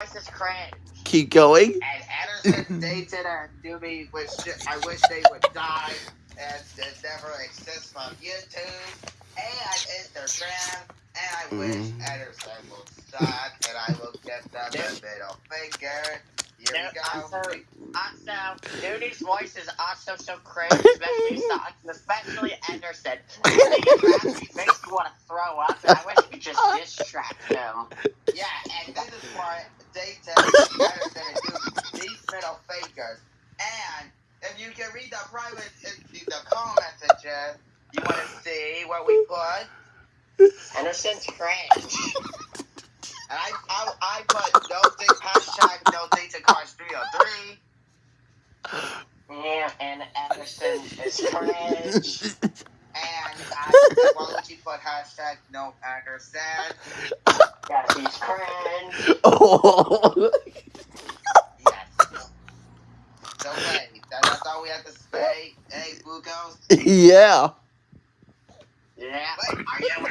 This is cringe. Keep going. And Anderson, Dayton, and Doobie, which I wish they would die and and never exist on YouTube and Instagram. And I wish Mm. Anderson would stop, and I will get them the middle finger. Here No, we I'm go. sorry. Also, Duty's voice is also so cringe, especially especially Anderson. I think it raps makes you want to throw up, and I wish you could just distract him. Dayton, Anderson, and Doobie, these middle fingers. And if you can read the private, uh, the comment section, you want to see what we put. Anderson's cringe. And I, I, I put no date, hashtag no date to cars 303. Yeah, and Anderson is cringe. And I, why would you put hashtag no Anderson? Yeah, he's cringe. Oh. Yes. So that, that's all we have to say. Hey, Bucos. yeah. Yeah. Wait, are you